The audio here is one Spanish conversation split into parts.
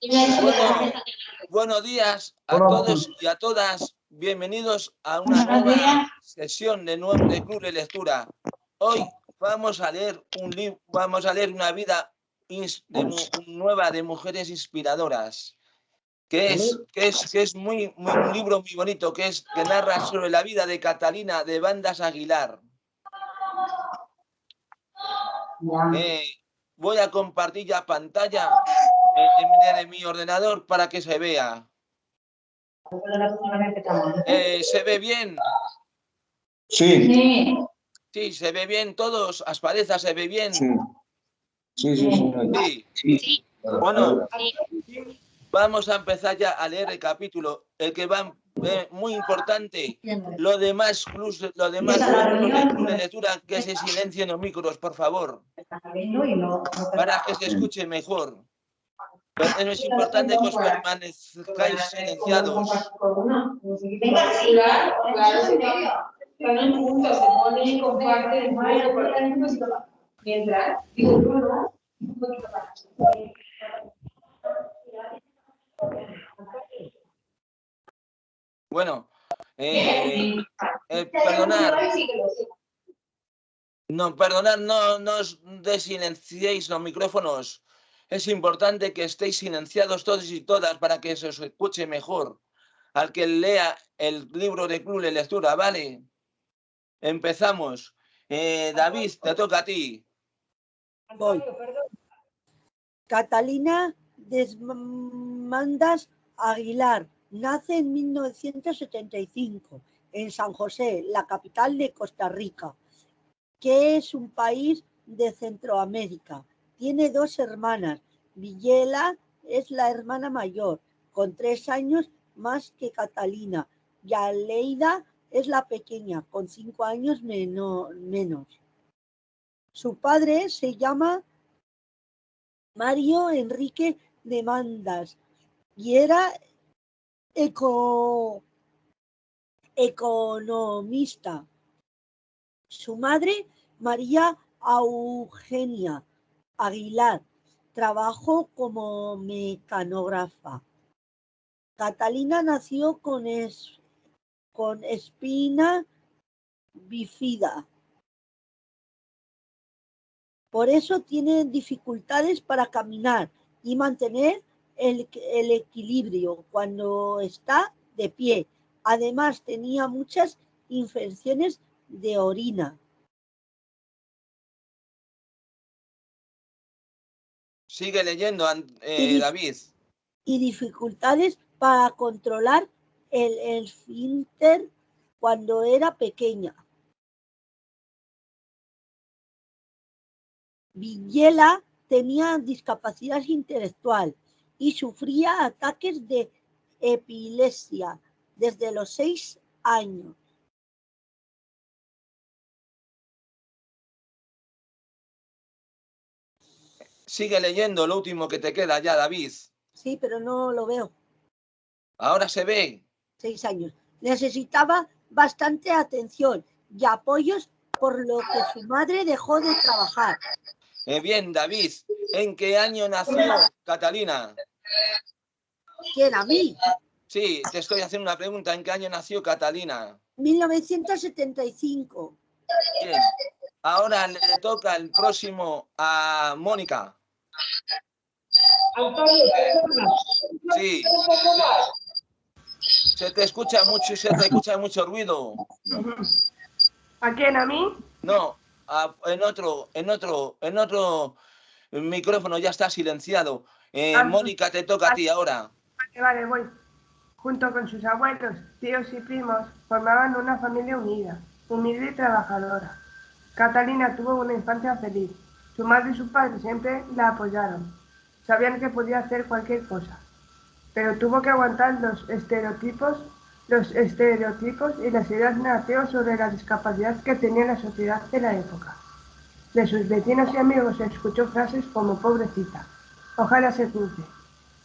Bueno, buenos días a todos y a todas. Bienvenidos a una nueva sesión de, nuevo, de Club de Lectura. Hoy vamos a leer un libro, vamos a leer una vida nueva de mujeres inspiradoras, que es, que es, que es muy, muy, un libro muy bonito, que es que narra sobre la vida de Catalina de Bandas Aguilar. Eh, voy a compartir ya pantalla de, mi ordenador para que se vea. Eh, ¿Se ve bien? Sí. Sí, se ve bien todos. Aspadeza, ¿se ve bien? Sí. Sí, sí, sí. Bueno, vamos a empezar ya a leer el capítulo. El que va eh, muy importante. Lo demás, lo demás de lectura, que se silencien los micros, por favor. Para que se escuche mejor. Pero es importante que os permanezcáis silenciados. Venga, sí, claro, claro, También juntos, se pone y comparte mientras, digo, ¿no? Un poquito más. Bueno, eh, eh, perdonar. No, perdonar, no, no os desilenciéis los micrófonos es importante que estéis silenciados todos y todas para que se os escuche mejor al que lea el libro de Club de Lectura, ¿vale? Empezamos. Eh, David, te toca a ti. Voy. Catalina Desmandas Aguilar nace en 1975 en San José, la capital de Costa Rica, que es un país de Centroamérica. Tiene dos hermanas. Villela es la hermana mayor, con tres años más que Catalina. Y Aleida es la pequeña, con cinco años menos. Su padre se llama Mario Enrique de Mandas y era economista. Su madre, María Eugenia Aguilar trabajó como mecanógrafa. Catalina nació con, con espina bifida. Por eso tiene dificultades para caminar y mantener el, el equilibrio cuando está de pie. Además tenía muchas infecciones de orina. Sigue leyendo, eh, David. Y dificultades para controlar el esfínter cuando era pequeña. Villela tenía discapacidad intelectual y sufría ataques de epilepsia desde los seis años. Sigue leyendo lo último que te queda ya, David. Sí, pero no lo veo. Ahora se ve. Seis años. Necesitaba bastante atención y apoyos por lo que su madre dejó de trabajar. Eh, bien, David, ¿en qué año nació Catalina? ¿Quién, a mí? Sí, te estoy haciendo una pregunta. ¿En qué año nació Catalina? 1975. Bien. Ahora le toca el próximo a Mónica. Sí. Se te escucha mucho se te escucha mucho ruido. ¿A quién? ¿A mí? No, en otro, en otro, en otro micrófono ya está silenciado. Eh, ah, Mónica, te toca a ti ahora. Vale, vale, voy. Junto con sus abuelos, tíos y primos, formaban una familia unida, humilde y trabajadora. Catalina tuvo una infancia feliz. Su madre y su padre siempre la apoyaron. Sabían que podía hacer cualquier cosa. Pero tuvo que aguantar los estereotipos, los estereotipos y las ideas negativas sobre la discapacidad que tenía la sociedad de la época. De sus vecinos y amigos escuchó frases como pobrecita, ojalá se cure,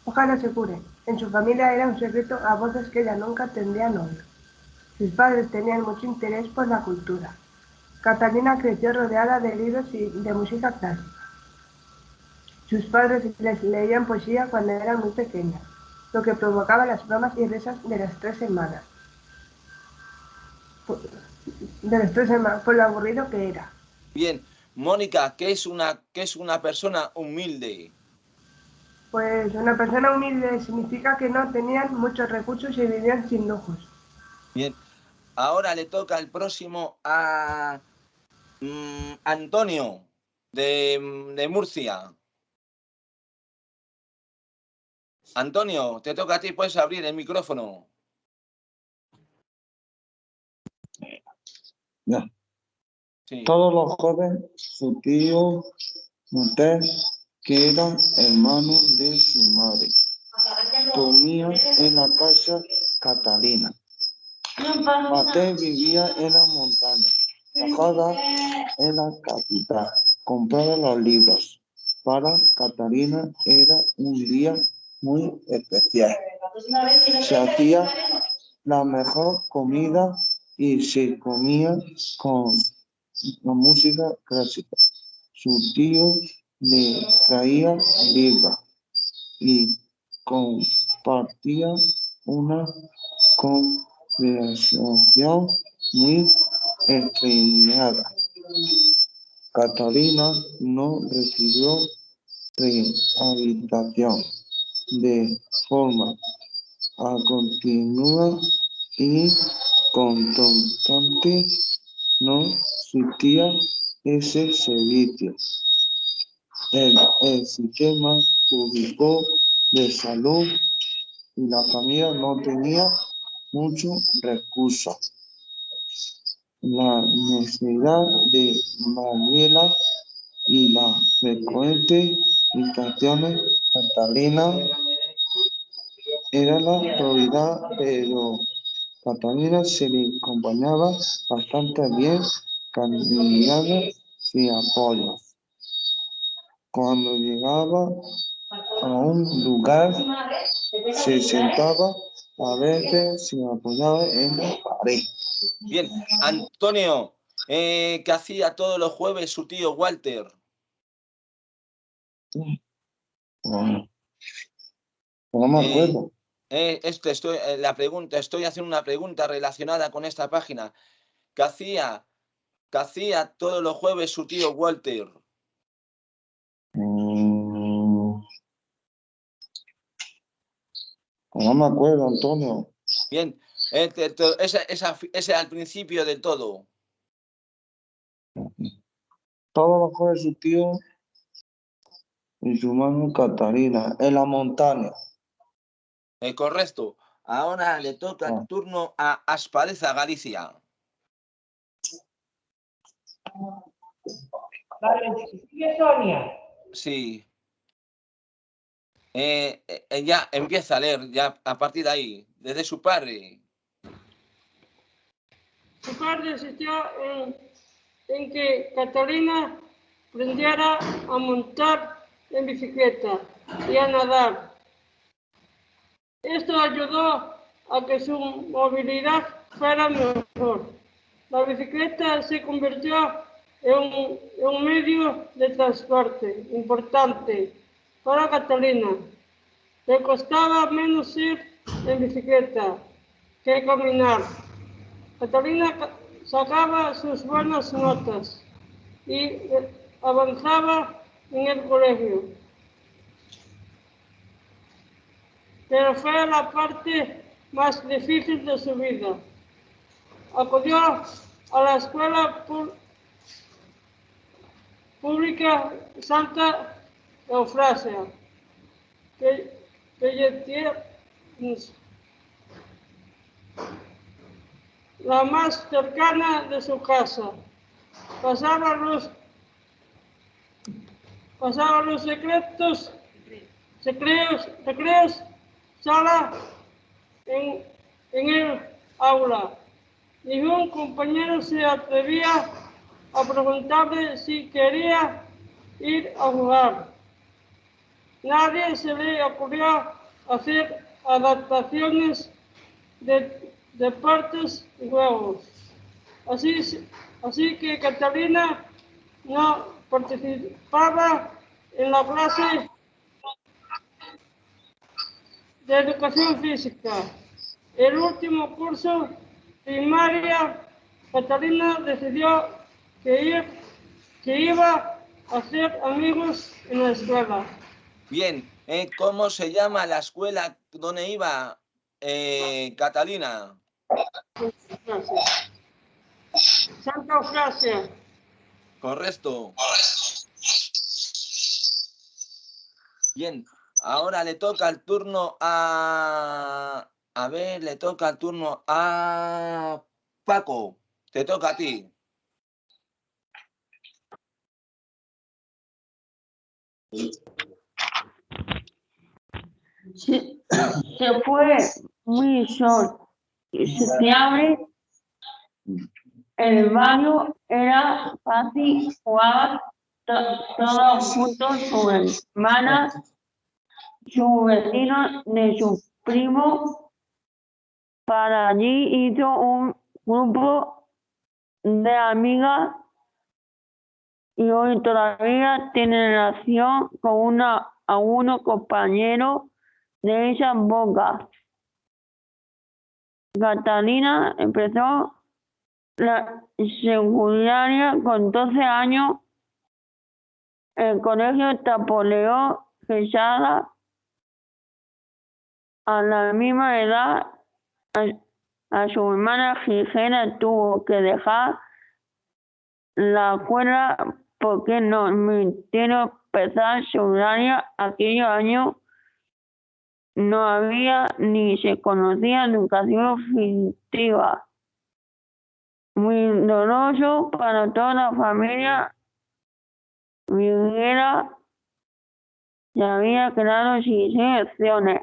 ojalá se cure. En su familia era un secreto a voces que ella nunca tendrían oír. Sus padres tenían mucho interés por la cultura. Catalina creció rodeada de libros y de música clásica. Sus padres les leían poesía cuando eran muy pequeñas, lo que provocaba las bromas y risas de las tres hermanas. De las tres hermanas, por lo aburrido que era. Bien, Mónica, ¿qué es una, qué es una persona humilde? Pues una persona humilde significa que no tenían muchos recursos y vivían sin lujos. Bien, ahora le toca el próximo a mm, Antonio de, de Murcia. Antonio, te toca a ti, puedes abrir el micrófono. Ya. Todos los jóvenes, su tío, usted, que eran hermanos de su madre, comían en la casa Catalina. Mate vivía en la montaña, bajada en la capital, compraba los libros. Para Catalina era un día muy especial. Se hacía la mejor comida y se comía con la música clásica. Su tío le traía libros y compartía una conversación muy estreñada. Catalina no recibió rehabilitación de forma a continuar y constante no existía ese servicio. El, el sistema público de salud y la familia no tenía muchos recursos. La necesidad de Manuela y la frecuente invitaciones Catalina era la prioridad, pero Catalina se le acompañaba bastante bien, caminando sin apoyo. Cuando llegaba a un lugar, se sentaba a veces sin apoyaba en la pared. Bien, Antonio, eh, ¿qué hacía todos los jueves su tío Walter? No, no me acuerdo. Eh, esto estoy, eh, la pregunta, estoy haciendo una pregunta relacionada con esta página. ¿Qué hacía, qué hacía todos los jueves su tío Walter? Mm. No me acuerdo, Antonio. Bien, este, ese, ese al principio de todo. Todos los jueves su tío y su mano Catarina, en la montaña. Eh, correcto. Ahora le toca el ah. turno a Aspareza Galicia. Vale, sigue Sonia. Sí. Eh, eh, ya empieza a leer, ya a partir de ahí, desde su padre. Su padre insistió en, en que Catalina aprendiera a montar en bicicleta y a nadar. Esto ayudó a que su movilidad fuera mejor. La bicicleta se convirtió en un, medio de transporte importante para Catalina. Le costaba menos ir en bicicleta que caminar. Catalina sacaba sus buenas notas y avanzaba en el colegio. Pero fue la parte más difícil de su vida. Acudió a la escuela pública Santa Eufrasia, que, que la más cercana de su casa. Pasaba los pasaban los secretos, secretos, secretos, sala en, en el aula. Ningún compañero se atrevía a preguntarle si quería ir a jugar. Nadie se le ocurrió hacer adaptaciones de, de partes y juegos. Así, así que Catalina no participaba en la clase de educación física. El último curso primaria, Catalina decidió que, que iba a hacer amigos en la escuela. Bien, ¿eh? ¿cómo se llama la escuela donde iba eh, Catalina? Santa Eufrasia. Correcto. Bien, ahora le toca el turno a... A ver, le toca el turno a Paco. Te toca a ti. Se, se fue muy sol y septiembre el barrio era fácil, jugar todos juntos, su hermana, su vecino, de su primo. Para allí hizo un grupo de amigas y hoy todavía tiene relación con una, a uno compañero de esa boca. Catalina empezó la secundaria con 12 años. El colegio Tapoleo Quesada a la misma edad a, su hermana Gigena tuvo que dejar la escuela porque no permitieron empezar secundaria aquellos años no había ni se conocía educación física muy doloroso para toda la familia. Viguera se había quedado sin opciones.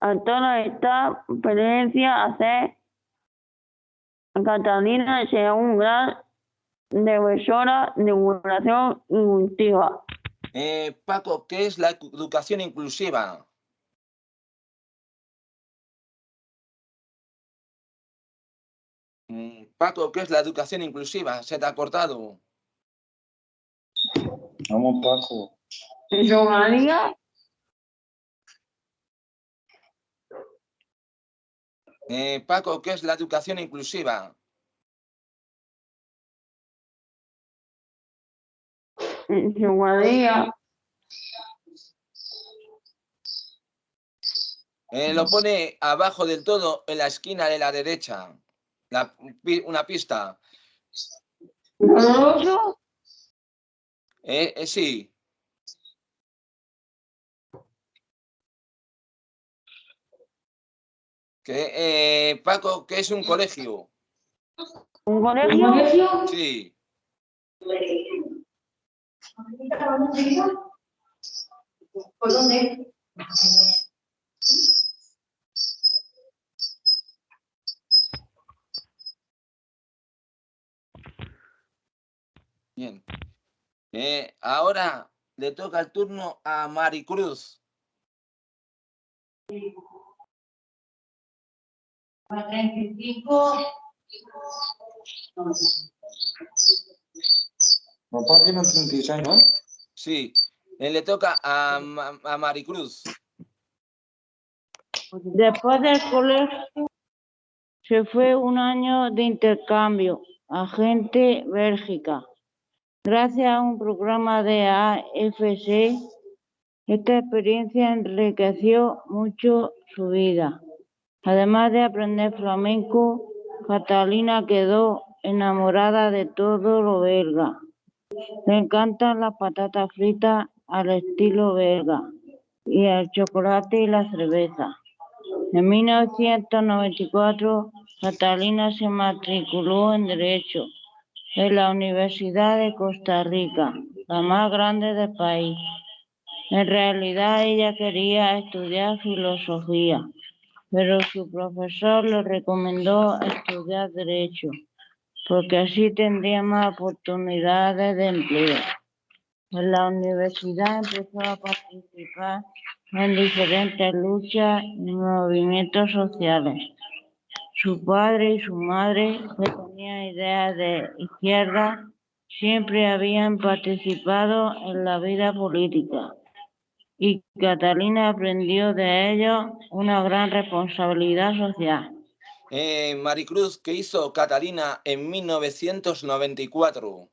A toda esta experiencia hace Catalina sea un gran defensora de educación inclusiva. Eh, Paco, ¿qué es la educación inclusiva? Paco, ¿qué es la educación inclusiva? ¿Se te ha cortado? Vamos, Paco. ¿Yo, María? Eh, Paco, ¿qué es la educación inclusiva? Yo, María. Eh, lo pone abajo del todo en la esquina de la derecha una pista. Eh, eh, sí. Que, eh, Paco, ¿qué es un colegio? ¿Un colegio? Sí. ¿Por dónde? Bien. Eh, ahora le toca el turno a Maricruz. No, página 36, ¿no? Sí, eh, le toca a, a Maricruz. Después del colegio se fue un año de intercambio a gente Bélgica. Gracias a un programa de AFC, esta experiencia enriqueció mucho su vida. Además de aprender flamenco, Catalina quedó enamorada de todo lo belga. Le encantan las patatas fritas al estilo belga y el chocolate y la cerveza. En 1994, Catalina se matriculó en Derecho en la Universidad de Costa Rica, la más grande del país. En realidad ella quería estudiar filosofía, pero su profesor le recomendó estudiar derecho, porque así tendría más oportunidades de empleo. En la universidad empezó a participar en diferentes luchas y movimientos sociales. Su padre y su madre, que tenían ideas de izquierda, siempre habían participado en la vida política y Catalina aprendió de ellos una gran responsabilidad social. Eh, Maricruz, ¿qué hizo Catalina en 1994?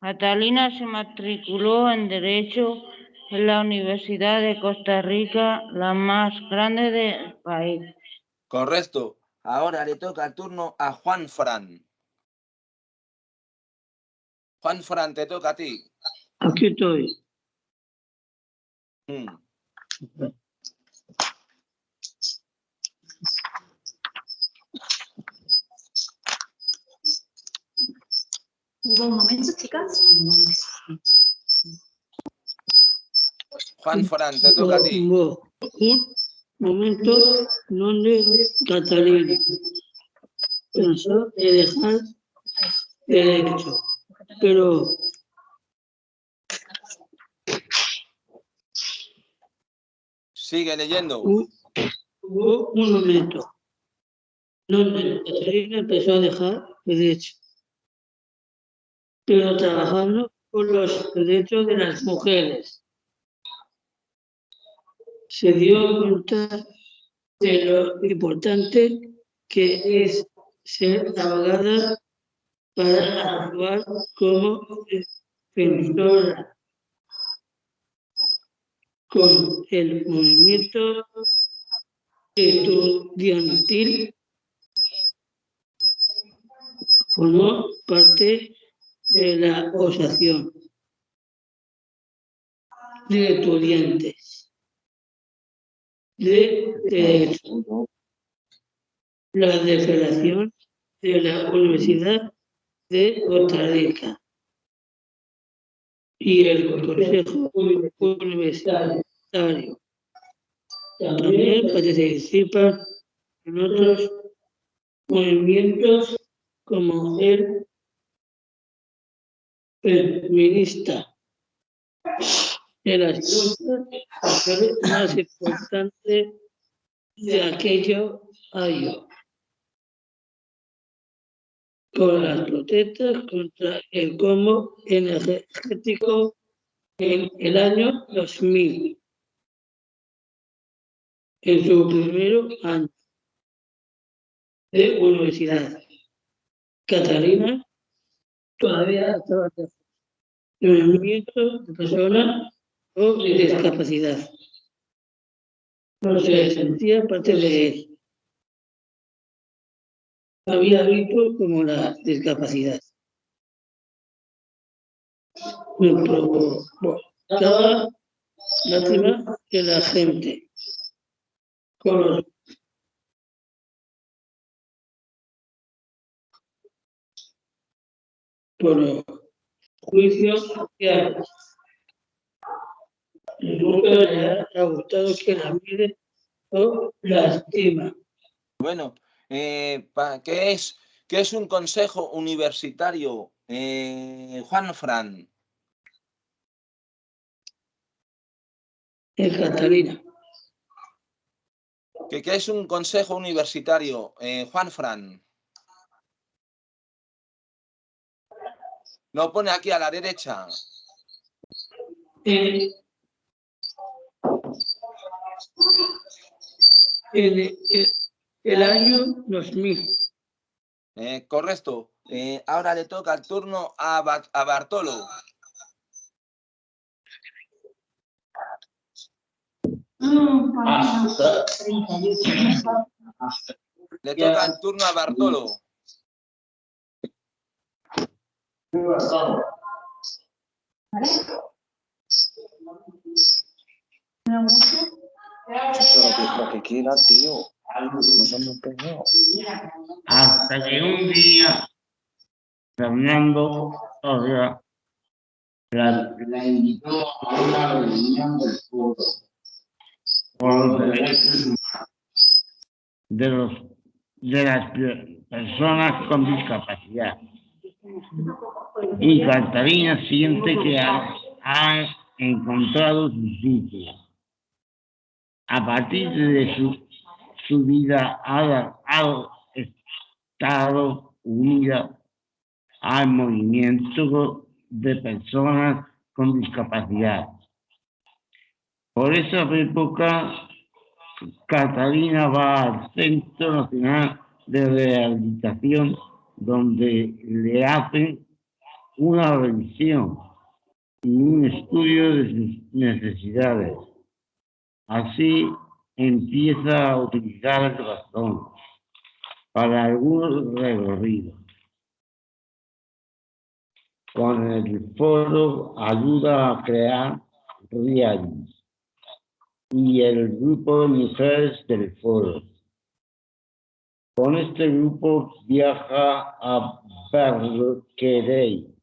Catalina se matriculó en Derecho en la Universidad de Costa Rica, la más grande del país. Correcto. Ahora le toca el turno a Juan Fran. Juan Fran, te toca a ti. Aquí estoy. Mm. Un momento, chicas. Juan Fran, te toca a ti. Tengo un momento donde Catalina pensó en dejar derecho, pero Sigue leyendo. hu- hubo un momento donde Catalina empezó a dejar derecho, pero trabajando por los derechos de las mujeres. Se dio cuenta de lo importante que es ser abogada para actuar como defensora con el movimiento estudiantil formó parte de la asociación de estudiantes de la declaración de la Universidad de Costa Rica y el Consejo Universitario. También participa en otros movimientos como el feminista de las sociales más importantes de aquello año con las protestas contra el combo energético en el año 2000 en su primer año de universidad. Catalina todavía estaba en el movimiento de personas con discapacidad. No se sentía parte de él. Había visto como la discapacidad. Me provocaba lástima que la gente con los por los juicios Nunca le ha gustado que la mire o. Bueno, eh, ¿qué, es, ¿qué es un consejo universitario, eh, Juan Fran? Catalina, ¿Qué, qué es un consejo universitario, eh, Juan Fran? Lo pone aquí a la derecha. en, el, el año 2000, Eh, correcto. Eh, ahora le toca el turno a, Ba- a Bartolo. Le toca el turno a Bartolo. Pero lo que quiera, tío. No. Hasta que un día, Fernando la, la invitó a una reunión del foro por los derechos de, los, de las pe- personas con discapacidad. Y Catalina siente que ha, ha encontrado su sitio. A partir de su, su vida ha, ha estado unida al movimiento de personas con discapacidad. Por esa época, Catalina va al Centro Nacional de Rehabilitación, donde le hacen una revisión y un estudio de sus necesidades. Así empieza a utilizar el bastón para algunos recorridos. Con el foro ayuda a crear reales y el grupo de mujeres del foro. Con este grupo viaja a Berkeley,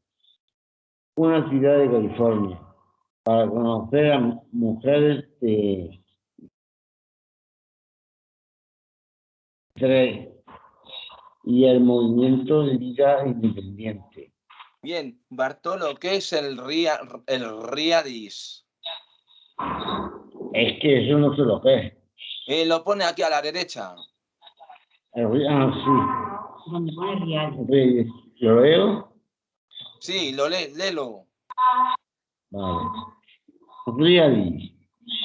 una ciudad de California, para conocer a mujeres de tres y el movimiento de vida independiente. Bien, Bartolo, ¿qué es el, ria, el Riadis? Es que eso no se lo ve. Eh, lo pone aquí a la derecha. El, ah, sí. Pone Riadis. ¿Lo leo? Sí, lo le, léelo. Vale.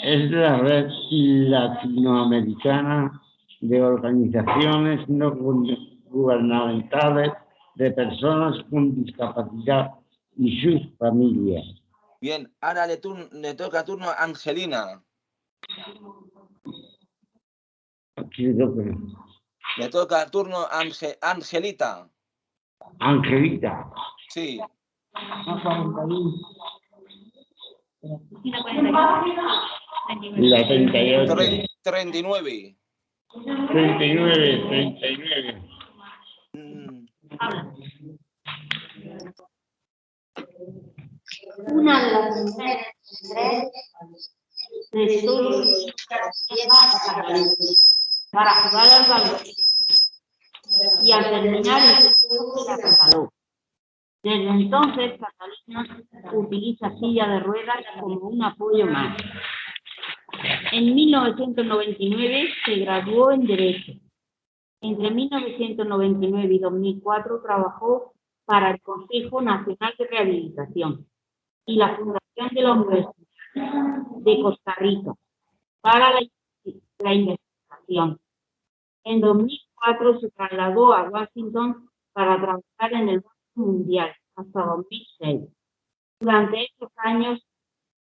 Es la red latinoamericana de organizaciones no gubernamentales de personas con discapacidad y sus familias. Bien, ahora le, tur le toca turno a Angelina. Le toca turno a Ange Angelita. Angelita. Sí. La 38. 39. 39, 39. Una de las mujeres de solo para jugar al balón y al terminar se regaló. Desde entonces, Catalina utiliza silla de ruedas como un apoyo más. En 1999 se graduó en Derecho. Entre 1999 y 2004 trabajó para el Consejo Nacional de Rehabilitación y la Fundación de la Universidad de Costa Rica para la, la investigación. En 2004 se trasladó a Washington para trabajar en el Mundial hasta 2006. Durante estos años,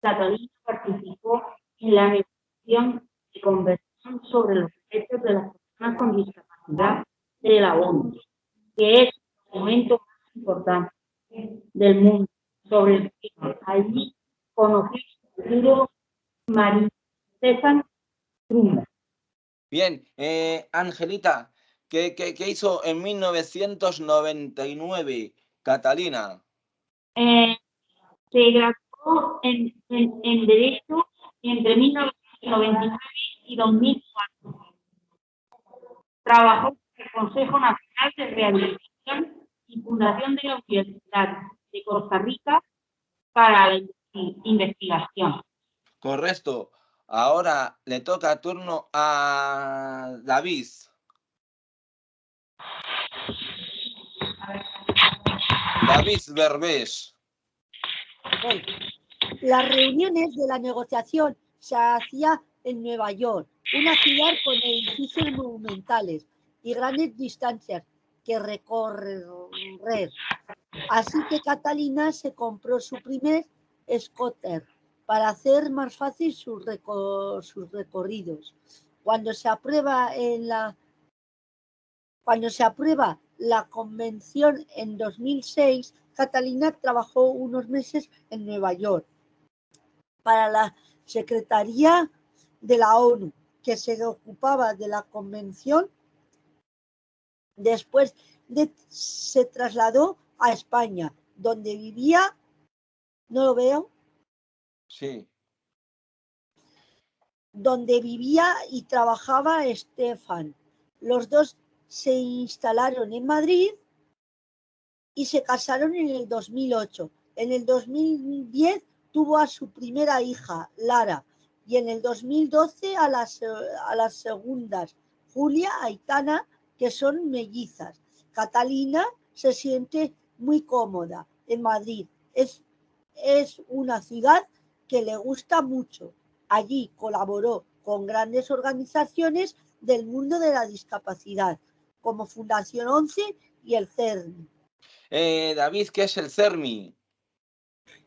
Catalina participó en la negociación de convención sobre los derechos de las personas con discapacidad de la ONU, que es el documento más importante del mundo sobre el tema. Allí conocí el futuro María Stefan Trumba. Bien, eh, Angelita, ¿qué, ¿qué, qué, hizo en 1999 Catalina? Eh, se graduó en, en, en Derecho entre 1999 y 2004. Trabajó en el Consejo Nacional de Rehabilitación y Fundación de la Universidad de Costa Rica para la investigación. Correcto. Ahora le toca turno a David. David Berbés. Las reuniones de la negociación se hacían en Nueva York, una ciudad con edificios monumentales y grandes distancias que recorrer. Así que Catalina se compró su primer scooter para hacer más fácil sus, recor sus recorridos. Cuando se aprueba en la cuando se aprueba la convención en 2006, Catalina trabajó unos meses en Nueva York para la Secretaría de la ONU, que se ocupaba de la convención. Después de, se trasladó a España, donde vivía, no lo veo, Sí. donde vivía y trabajaba Estefan. Los dos se instalaron en Madrid y se casaron en el 2008. En el 2010 tuvo a su primera hija, Lara, y en el 2012 a las, a las segundas, Julia, Aitana, que son mellizas. Catalina se siente muy cómoda en Madrid. Es, es una ciudad que le gusta mucho. Allí colaboró con grandes organizaciones del mundo de la discapacidad, como Fundación 11 y el CERMI. Eh, David, ¿qué es el CERMI?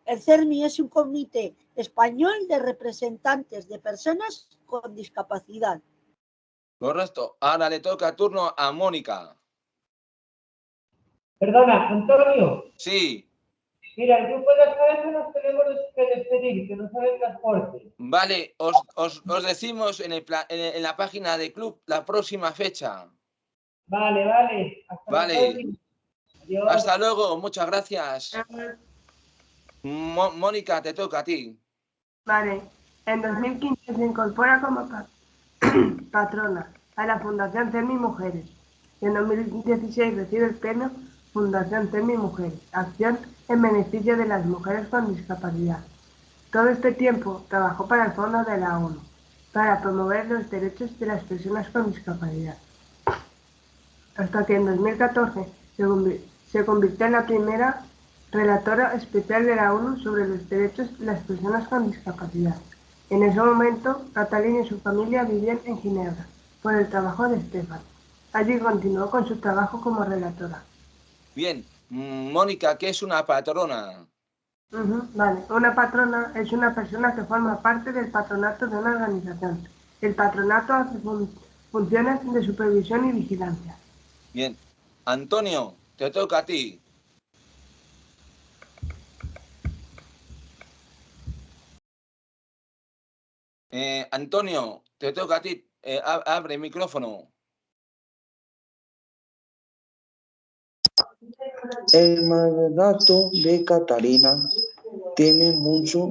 El CERMI es un comité español de representantes de personas con discapacidad. Correcto. Ahora le toca turno a Mónica. Perdona, Antonio. Sí. Mira, el grupo de las cabezas nos tenemos que despedir, que no sabe transporte. Vale, os, os, os decimos en, el- en la página de club la próxima fecha. Vale, vale. Hasta Vale. luego. Adiós. Hasta luego, muchas gracias. Mo- Mónica, te toca a ti. Vale, en 2015 se incorpora como pa- patrona a la Fundación CERMI Mujeres y en 2016 recibe el premio Fundación CERMI Mujeres, acción en beneficio de las mujeres con discapacidad. Todo este tiempo trabajó para el Fondo de la ONU para promover los derechos de las personas con discapacidad. Hasta que en 2014 se convi- se convirtió en la primera relatora especial de la ONU sobre los derechos de las personas con discapacidad. En ese momento, Catalina y su familia vivían en Ginebra por el trabajo de Estefan. Allí continuó con su trabajo como relatora. Bien, Mónica, ¿qué es una patrona? Vale, una patrona es una persona que forma parte del patronato de una organización. El patronato hace fun- funciones de supervisión y vigilancia. Bien, Antonio, te toca a ti. Eh, Antonio, te toca a ti. Eh, ab- abre el micrófono. El mandato de Catalina tiene muchos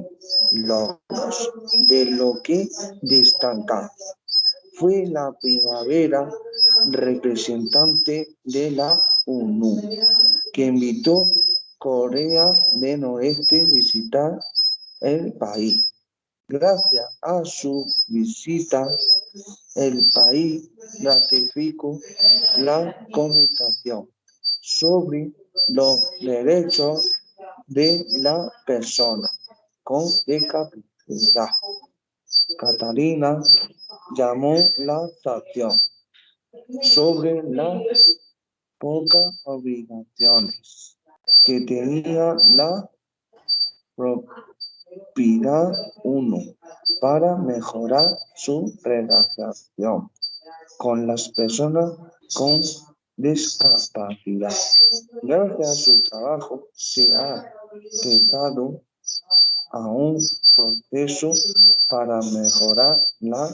logros, de lo que destaca. Fue la primavera representante de la ONU, que invitó Corea del Oeste a visitar el país. Gracias a su visita, el país ratificó la Convención sobre los derechos de la persona con discapacidad. Catalina llamó la atención sobre las pocas obligaciones que tenía la propiedad uno para mejorar su relación con las personas con discapacidad. Gracias a su trabajo se ha empezado a un proceso para mejorar la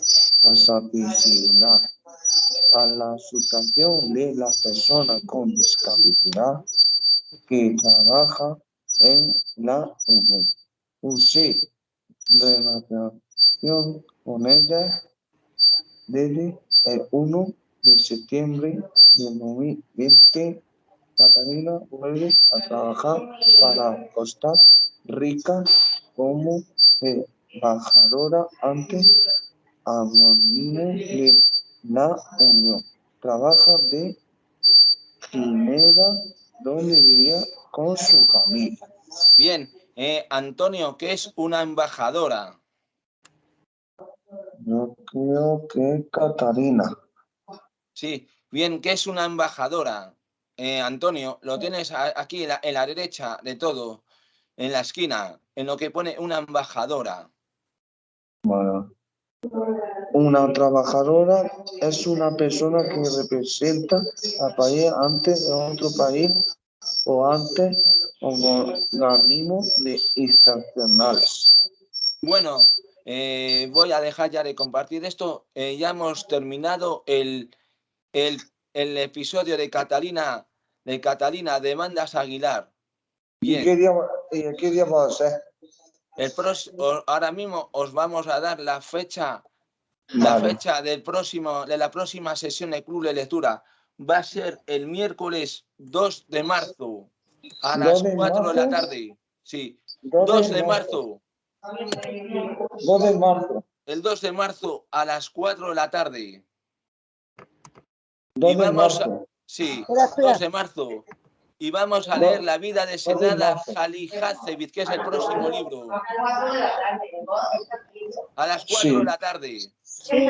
accesibilidad a la situación de las personas con discapacidad que trabaja en la ONU. Usé relación con ella desde el 1 de septiembre de 2020. Catalina vuelve a trabajar para Costa Rica como embajadora ante anónimo de la Unión. Trabaja de Ginebra, donde vivía con su familia. Bien, eh, Antonio, ¿qué es una embajadora? Yo creo que Catalina. Sí, bien, ¿qué es una embajadora? Eh, Antonio, lo tienes aquí en la, en la derecha de todo, en la esquina, en lo que pone una embajadora. Bueno, una trabajadora es una persona que representa al país ante otro país o ante organismos de institucionales. Bueno, eh, voy a dejar ya de compartir esto. Eh, ya hemos terminado el, el, el episodio de Catalina, de Catalina Demandas Aguilar. ¿Y qué día, y qué día va a ser? El pros- ahora mismo os vamos a dar la fecha, la Vale. fecha del próximo, de la próxima sesión de Club de Lectura. Va a ser el miércoles 2 de marzo a 2 las de 4 de la tarde. Sí, 2 2 de de marzo. marzo. 2 de marzo. El 2 de marzo a las 4 de la tarde. 2 Y de vamos a- marzo. Sí, Espera, espera. 2 de marzo. y vamos a leer La vida de Senada Jalihacevich, que es el próximo libro. A las 4 Sí. de la tarde. Sí.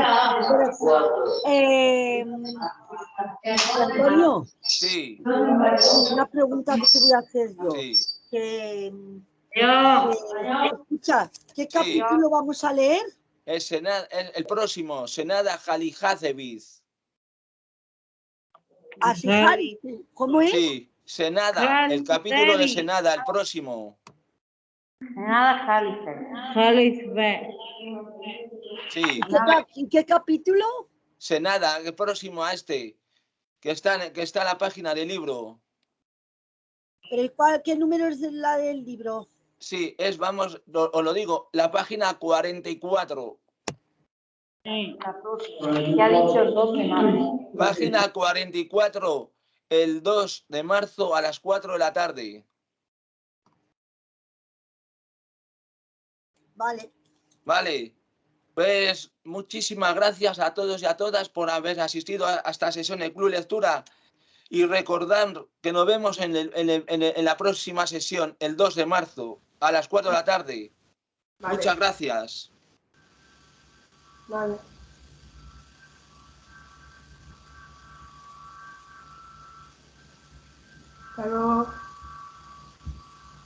Eh, Antonio, Sí, una pregunta que te voy a hacer yo. sí. Que, que- escucha, ¿qué capítulo vamos a leer? El, Sena- el, el próximo, Senada Jalihacevich. Así, Jari, ¿cómo es? Sí, Senada, el capítulo de. Senada, el próximo. Nada, Jalife. Jalisbe. Sí, ¿En qué, capítulo? Senada, el próximo a este, que está, en- que está en la página del libro. ¿Pero cuál, qué número es de la del libro? Sí, es, vamos, lo- os lo digo, la página 44. La próxima. Ya ha dicho el 2 de marzo. Página 44, el 2 de marzo a las 4 de la tarde. Vale. Vale. Pues muchísimas gracias a todos y a todas por haber asistido a esta sesión de Club Lectura y recordar que nos vemos en, el- en el- en el- en la próxima sesión, el 2 de marzo, a las 4 de la tarde. Vale. Muchas gracias. Vale. Hasta luego.